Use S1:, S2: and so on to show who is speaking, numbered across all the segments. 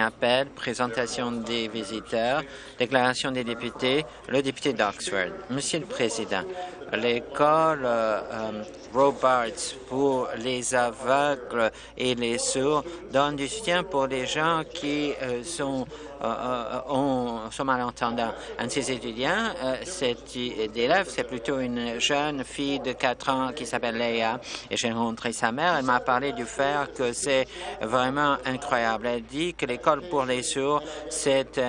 S1: Appel, présentation des visiteurs, déclaration des députés, le député d'Oxford. Monsieur le Président, l'école euh, pour les aveugles et les sourds donne du soutien pour les gens qui euh, sont, sont malentendants. Un de ces étudiants, cet élève, c'est plutôt une jeune fille de 4 ans qui s'appelle Leia et j'ai rencontré sa mère. Elle m'a parlé du fait que c'est vraiment incroyable. Elle dit que l'école pour les sourds, c'est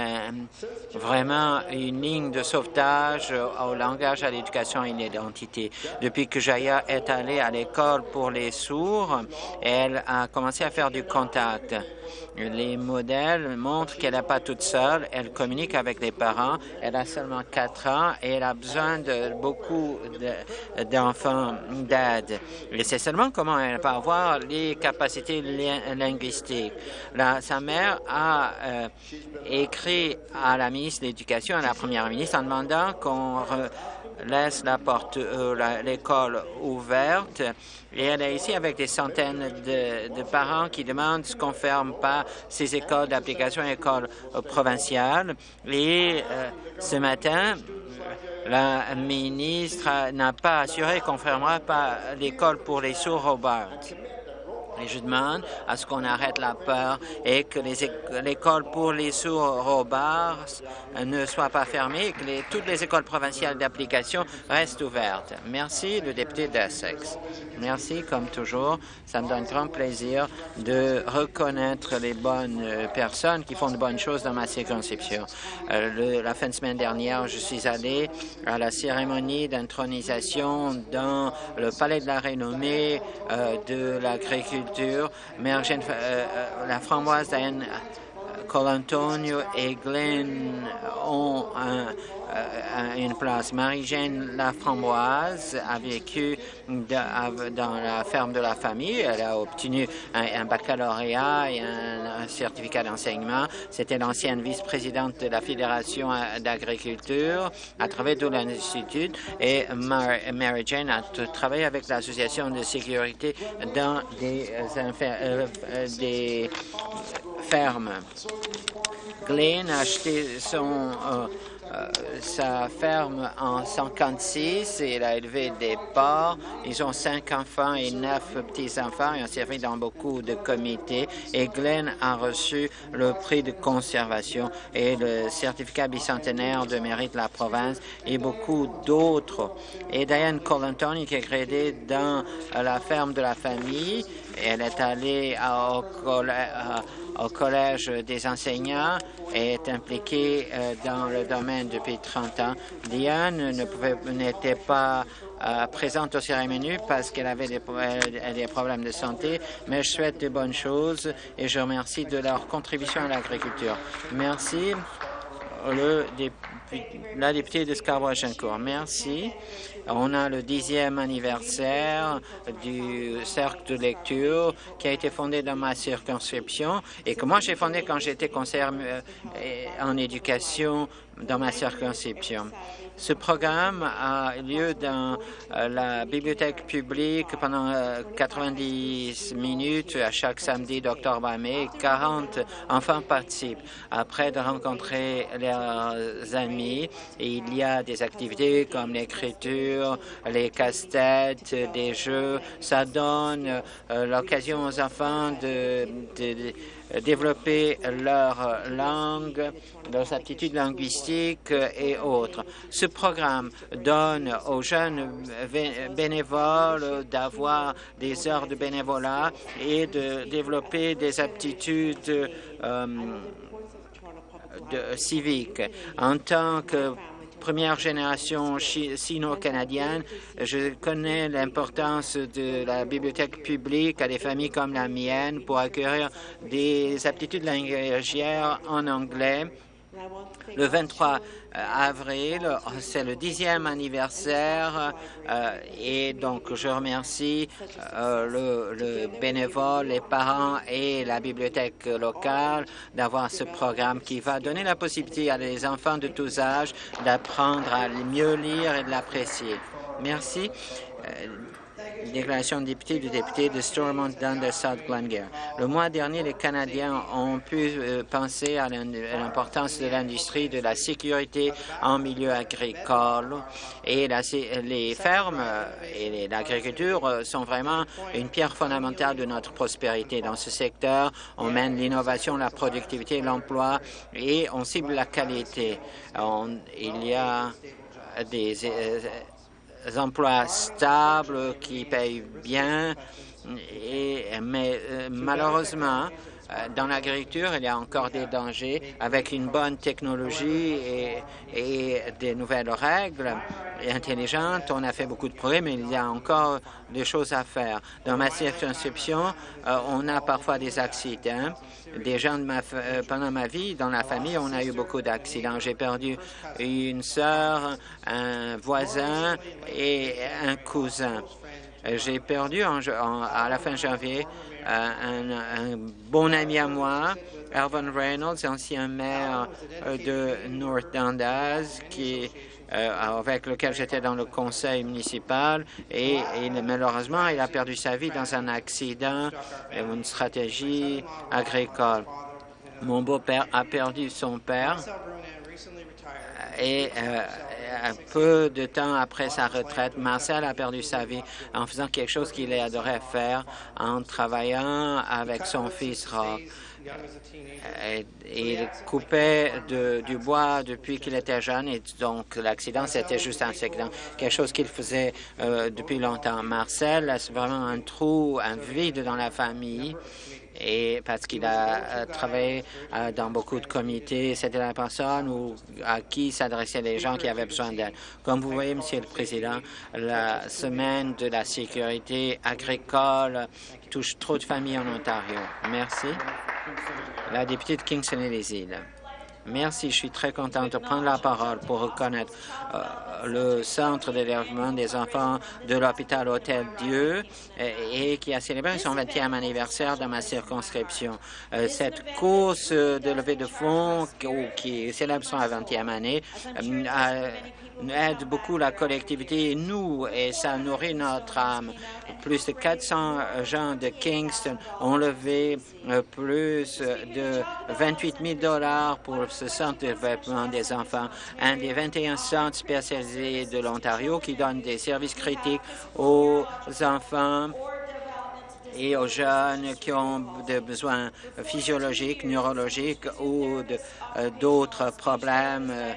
S1: vraiment une ligne de sauvetage au langage, à l'éducation et l'identité. Depuis que Jaya est allée à l'école pour les sourds, elle a commencé à faire du contact. Les modèles montrent qu'elle n'est pas toute seule, elle communique avec les parents, elle a seulement 4 ans et elle a besoin de beaucoup d'enfants d'aide. Et c'est seulement comment elle va avoir les capacités linguistiques. sa mère a euh, écrit à la ministre de l'Éducation, à la première ministre, en demandant qu'on laisse la porte, euh, l'école ouverte. Et elle est ici avec des centaines de, parents qui demandent qu'on ferme pas ces écoles d'application, écoles euh, provinciales. Et euh, ce matin, la ministre n'a pas assuré qu'on fermera pas l'école pour les sourds Robert. Je demande à ce qu'on arrête la peur et que l'école pour les sourds Robars ne soit pas fermée et que toutes les écoles provinciales d'application restent ouvertes. Merci, le député d'Essex. Merci, comme toujours. Ça me donne grand plaisir de reconnaître les bonnes personnes qui font de bonnes choses dans ma circonscription. Euh, la fin de semaine dernière, je suis allé à la cérémonie d'intronisation dans le Palais de la Renommée euh, de l'agriculture euh, euh, la framboise Diane Colantonio et Glenn ont euh, une place. Marie-Jeanne Laframboise a vécu dans la ferme de la famille. Elle a obtenu un, baccalauréat et un, certificat d'enseignement. C'était l'ancienne vice-présidente de la Fédération d'agriculture à travers tout l'Institut. Et Mary-Jane a travaillé avec l'Association de sécurité dans des, euh, fermes. Glenn a acheté son euh, euh, sa ferme en 56 et il a élevé des porcs. Ils ont cinq enfants et neuf petits-enfants et ont servi dans beaucoup de comités. Et Glenn a reçu le prix de conservation et le certificat bicentenaire de mérite de la province et beaucoup d'autres. Et Diane Colantoni qui est créée dans la ferme de la famille. Elle est allée au, au collège des enseignants et est impliquée euh, dans le domaine depuis 30 ans. Diane n'était pas euh, présente au cérémonie parce qu'elle avait des, des, problèmes de santé, mais je souhaite de bonnes choses et je remercie de leur contribution à l'agriculture. Merci. Le la députée de Scarborough-Agincourt. Merci. On a le dixième anniversaire du cercle de lecture qui a été fondé dans ma circonscription et que moi j'ai fondé quand j'étais conseiller euh, en éducation dans ma circonscription. Ce programme a lieu dans euh, la bibliothèque publique pendant 90 euh, minutes à chaque samedi d'octobre à mai. 40 enfants participent. Après de rencontrer leurs amis, il y a des activités comme l'écriture, les casse-têtes, des jeux. Ça donne euh, l'occasion aux enfants de, de développer leur langue, leurs aptitudes linguistiques et autres. Ce programme donne aux jeunes bénévoles d'avoir des heures de bénévolat et de développer des aptitudes euh, civiques. En tant que première génération sino-canadienne, je connais l'importance de la bibliothèque publique à des familles comme la mienne pour acquérir des aptitudes langagières en anglais le 23 euh, avril, c'est le dixième anniversaire euh, et donc je remercie euh, le, bénévole, les parents et la bibliothèque locale d'avoir ce programme qui va donner la possibilité à les enfants de tous âges d'apprendre à mieux lire et de l'apprécier. Merci. Déclaration de député du député de Stormont Dundas South Glengarry. Le mois dernier, les Canadiens ont pu euh, penser à l'importance de l'industrie, de la sécurité en milieu agricole et les fermes et l'agriculture sont vraiment une pierre fondamentale de notre prospérité. Dans ce secteur, on mène l'innovation, la productivité, l'emploi et on cible la qualité. il y a des euh, emplois stables qui payent bien, et, mais euh, malheureusement, dans l'agriculture, il y a encore des dangers. Avec une bonne technologie et, des nouvelles règles intelligentes, on a fait beaucoup de progrès, mais il y a encore des choses à faire. Dans ma circonscription, on a parfois des accidents des gens de ma, euh, pendant ma vie, dans la famille, on a eu beaucoup d'accidents. J'ai perdu une sœur, un voisin et un cousin. J'ai perdu à la fin janvier euh, un, bon ami à moi, Alvin Reynolds, ancien maire euh, de North Dundas, qui euh, avec lequel j'étais dans le conseil municipal et, malheureusement, il a perdu sa vie dans un accident, une stratégie agricole. Mon beau-père a perdu son père et euh, un peu de temps après sa retraite, Marcel a perdu sa vie en faisant quelque chose qu'il adorait faire, en travaillant avec son fils. Euh, il coupait du bois depuis qu'il était jeune et donc l'accident, c'était juste un accident, quelque chose qu'il faisait euh, depuis longtemps. Marcel, c'est vraiment un trou, un vide dans la famille et parce qu'il a euh, travaillé dans beaucoup de comités, c'était la personne à qui s'adressaient les gens qui avaient besoin d'aide. Comme vous voyez, Monsieur le Président, la semaine de la sécurité agricole touche trop de familles en Ontario. Merci. La députée de Kingston et les îles. Merci, je suis très contente de prendre la parole pour reconnaître euh, le centre d'hébergement des enfants de l'hôpital Hôtel Dieu et, qui a célébré son 20e anniversaire dans ma circonscription. Euh, cette course de levée de fonds qui célèbre son 20e année euh, aide beaucoup la collectivité et nous, et ça nourrit notre âme. Plus de 400 gens de Kingston ont levé euh, plus de 28 000 dollars pour ce centre de développement des enfants, un des 21 centres spécialisés de l'Ontario qui donne des services critiques aux enfants et aux jeunes qui ont des besoins physiologiques, neurologiques ou euh, d'autres problèmes euh,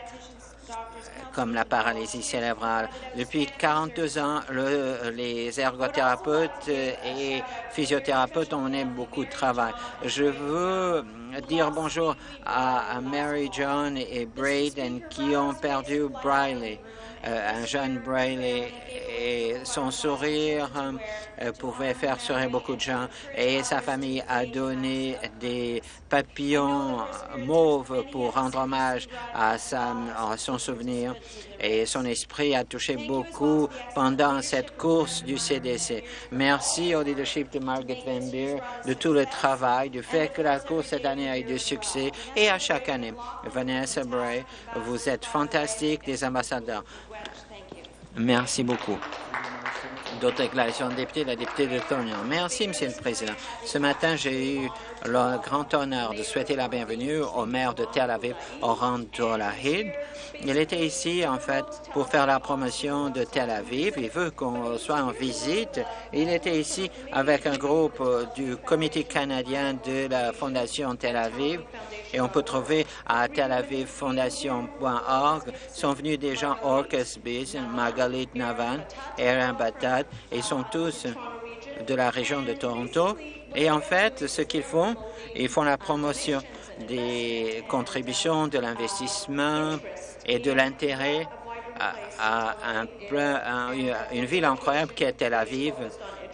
S1: comme la paralysie cérébrale. Depuis 42 ans, le, les ergothérapeutes et physiothérapeutes ont beaucoup de travail. Je veux dire bonjour à, Mary John et Braden qui ont perdu Briley. Euh, jeune Braille et son sourire euh, pouvait faire sourire beaucoup de gens et sa famille a donné des papillons mauves pour rendre hommage à, son souvenir et son esprit a touché beaucoup pendant cette course du CDC. Merci au leadership de Margaret Van Beer de tout le travail, du fait que la course cette année a eu du succès et à chaque année. Vanessa Bray, vous êtes fantastique, des ambassadeurs. Merci beaucoup. D'autres déclarations de député, la députée de Thornhill. Merci, Monsieur le Président. Ce matin, j'ai eu le grand honneur de souhaiter la bienvenue au maire de Tel Aviv, Oran Dolahid. Il était ici, en fait, pour faire la promotion de Tel Aviv. Il veut qu'on soit en visite. Il était ici avec un groupe du Comité canadien de la Fondation Tel Aviv et on peut trouver à Tel Aviv Fondation.org. sont venus des gens Orcus Biz, Magalit Navan, Erin Batat, et ils sont tous de la région de Toronto. Et en fait, ce qu'ils font, ils font la promotion des contributions, de l'investissement et de l'intérêt à, une ville incroyable qui est Tel Aviv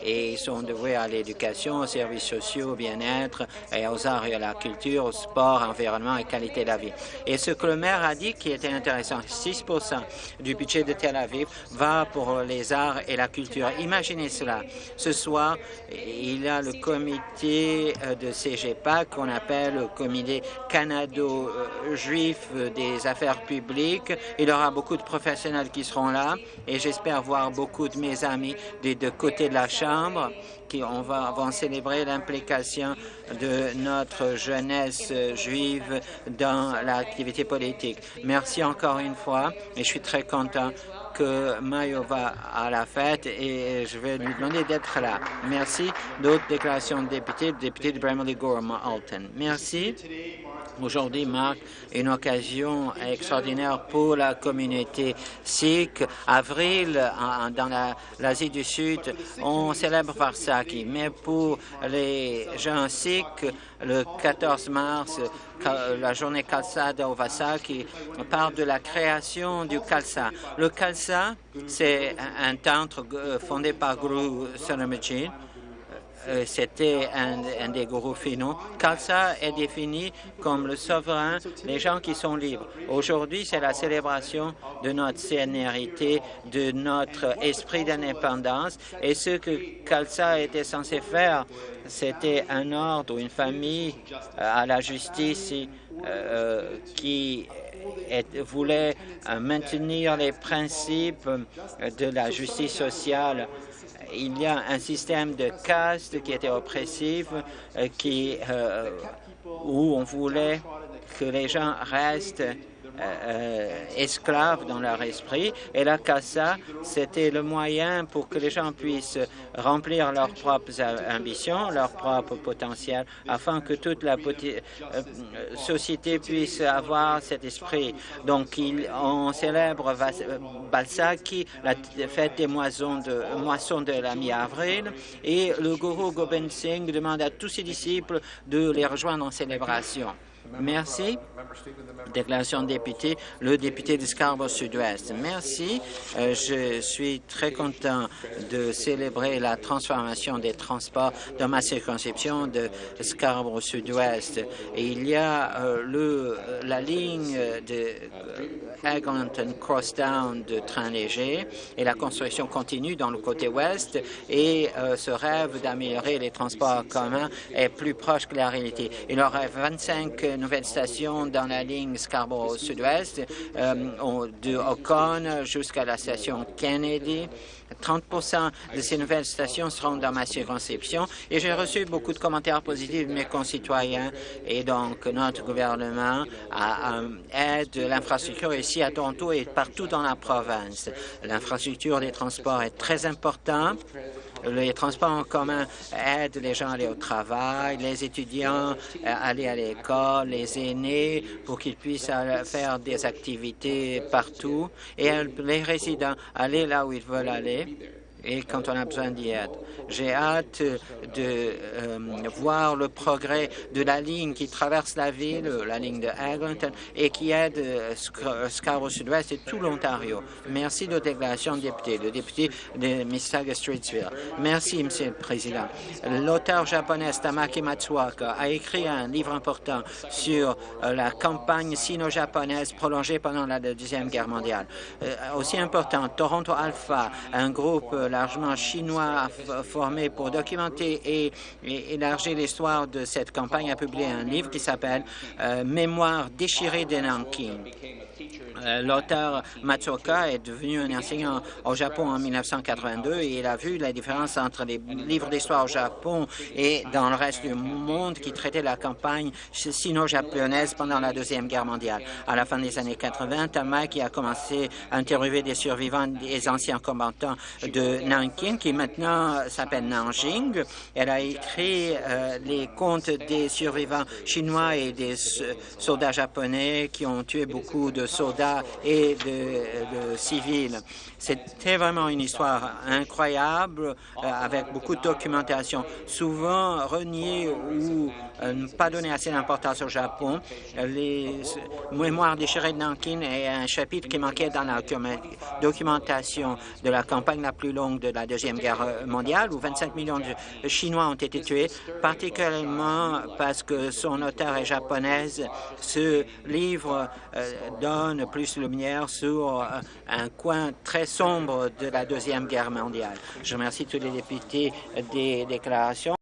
S1: et ils sont dévoués à l'éducation, aux services sociaux, au bien-être, et aux arts et à la culture, au sport, environnement et qualité de la vie. Et ce que le maire a dit qui était intéressant, 6% du budget de Tel Aviv va pour les arts et la culture. Imaginez cela. Ce soir, il y a le comité euh, de CGPAC qu'on appelle le comité canado-juif des affaires publiques. Il y aura beaucoup de professionnels qui seront là et j'espère voir beaucoup de mes amis des deux côtés de la Chambre qui on va, vont célébrer l'implication de notre jeunesse juive dans l'activité politique. Merci encore une fois et je suis très content que Mayo va à la fête et je vais lui demander d'être là. Merci. D'autres déclarations de députés, le député de Bramley Gorham Alton. Merci. Aujourd'hui marque une occasion extraordinaire pour la communauté sikh. Avril, dans l'Asie du Sud, on célèbre Varsaki, mais pour les gens sikhs, le 14 mars, la journée Khalsa de Varsaki parle de la création du Khalsa. Le Khalsa, c'est un tantre fondé par Guru Saramajit euh, c'était un, des gourous finaux. Khalsa est défini comme le souverain, les gens qui sont libres. Aujourd'hui, c'est la célébration de notre sénérité, de notre esprit d'indépendance. Et ce que Khalsa était censé faire, c'était un ordre ou une famille euh, à la justice euh, qui voulait maintenir les principes de la justice sociale il y a un système de caste qui était oppressif, euh, qui, euh, où on voulait que les gens restent euh, esclaves dans leur esprit. Et la CASA, c'était le moyen pour que les gens puissent remplir leurs propres ambitions, leur propre potentiel, afin que toute la euh, société puisse avoir cet esprit. Donc, on célèbre Balsaki, la fête des moissons de, moissons de la mi-avril, et le gourou Gobind Singh demande à tous ses disciples de les rejoindre en célébration. Merci. Déclaration de député, le député de Scarborough Sud-Ouest. Merci. Euh, je suis très content de célébrer la transformation des transports dans ma circonscription de Scarborough Sud-Ouest. Il y a euh, le, la ligne de Eglinton Crosstown de train léger et la construction continue dans le côté ouest et euh, ce rêve d'améliorer les transports communs est plus proche que la réalité. Il y aurait 25 nouvelles stations dans la ligne Scarborough Sud-Ouest, euh, de Ocon jusqu'à la station Kennedy. 30 de ces nouvelles stations seront dans ma circonscription et j'ai reçu beaucoup de commentaires positifs de mes concitoyens et donc notre gouvernement a, aide l'infrastructure ici à Toronto et partout dans la province. L'infrastructure des transports est très importante les transports en commun aident les gens à aller au travail, les étudiants à aller à l'école, les aînés pour qu'ils puissent faire des activités partout et les résidents aller là où ils veulent aller et quand on a besoin d'y être. J'ai hâte de euh, voir le progrès de la ligne qui traverse la ville, la ligne de Eglinton, et qui aide euh, Scarborough Sud-Ouest et tout l'Ontario. Merci de déclaration de député, le député de Mississauga-Streetsville. Merci, Monsieur le Président. L'auteur japonais Tamaki Matsuoka a écrit un livre important sur euh, la campagne sino-japonaise prolongée pendant la Deuxième Guerre mondiale. aussi important, Toronto Alpha, un groupe largement chinois formé pour documenter et, élargir l'histoire de cette campagne a publié un livre qui s'appelle euh, Mémoire déchirée de Nanking. L'auteur Matsuoka est devenu un enseignant au Japon en 1982 et il a vu la différence entre les livres d'histoire au Japon et dans le reste du monde qui traitaient la campagne sino-japonaise pendant la Deuxième Guerre mondiale. À la fin des années 80, Tamaki a commencé à interviewer des survivants des anciens combattants de Nanking, qui maintenant s'appelle Nanjing. Elle a écrit euh, les contes des survivants chinois et des soldats japonais qui ont tué beaucoup de soldats et de, de civils. C'était vraiment une histoire incroyable euh, avec beaucoup de documentation, souvent reniée ou euh, pas donner assez d'importance au Japon. Les mémoires déchirées de Nankin est un chapitre qui manquait dans la documentation de la campagne la plus longue de la Deuxième Guerre mondiale, où 25 millions de Chinois ont été tués, particulièrement parce que son auteur est japonaise. Ce livre euh, donne plus de lumière sur euh, un coin très sombre de la Deuxième Guerre mondiale. Je remercie tous les députés des déclarations.